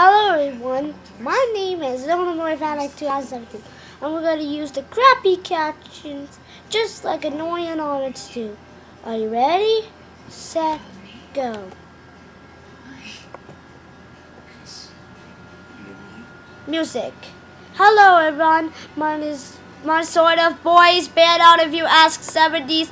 Hello everyone, my name is Illinois Panic 2017 and we're going to use the crappy captions just like annoying Onyx do. Are you ready? Set, go. Music. Hello everyone, mine is my sort of boys band out if you ask 70s.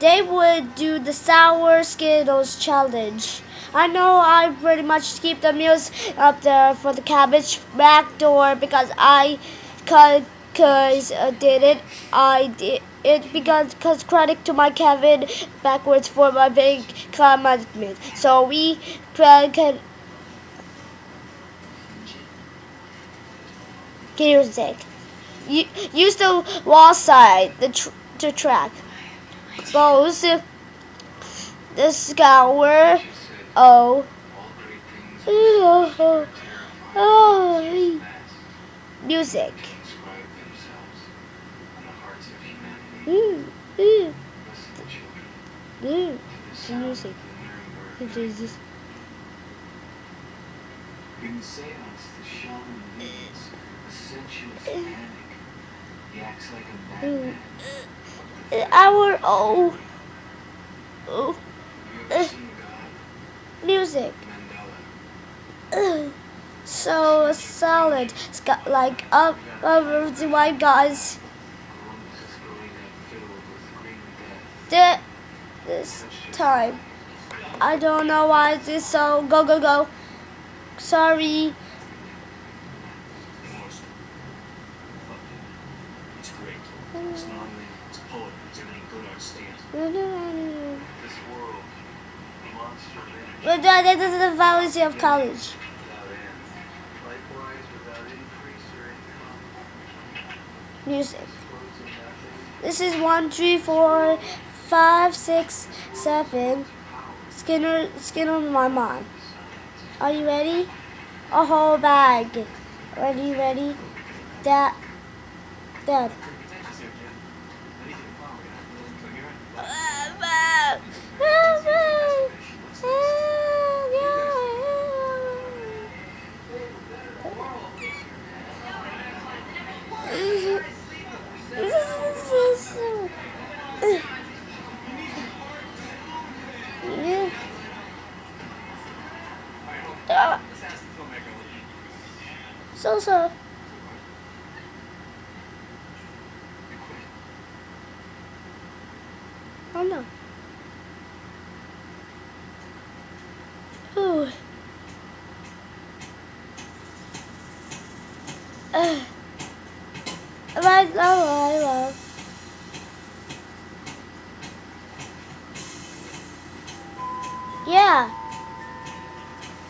They would do the Sour Skittles challenge. I know I pretty much keep the meals up there for the cabbage back door because I cause uh, did it. I did it because cause credit to my Kevin backwards for my big commitment. So we can music. Use the wall side, the tr the track. Both the scour Oh. Oh. oh. Music. Ooh. Ooh. Ooh. The music. Jesus. In the seance, the shaman needs a sensuous panic. He acts like a madman. Our oh. Oh music. so solid. It's got like up over the white guys. The, this time. I don't know why this so go go go. Sorry. It's not it's poetry. It's good art. This world but uh, that is the fallacy of college. Music. This is one, three, four, five, six, seven. Skinner, Skinner, my mom. Are you ready? A whole bag. Ready, ready? Dad, Dad. So so. Oh no. Ooh. Uh. I love, I love. Yeah.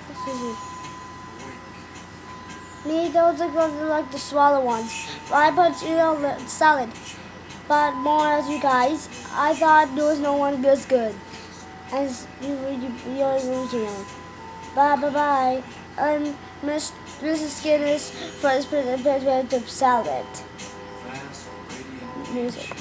This is it. Me, those are going to like the smaller ones. But I put, you know, salad. But more as you guys, I thought there was no one good good. As you, you, you're original. Bye, bye, bye. And Miss, Mrs. Skinner's first presentation salad. Music.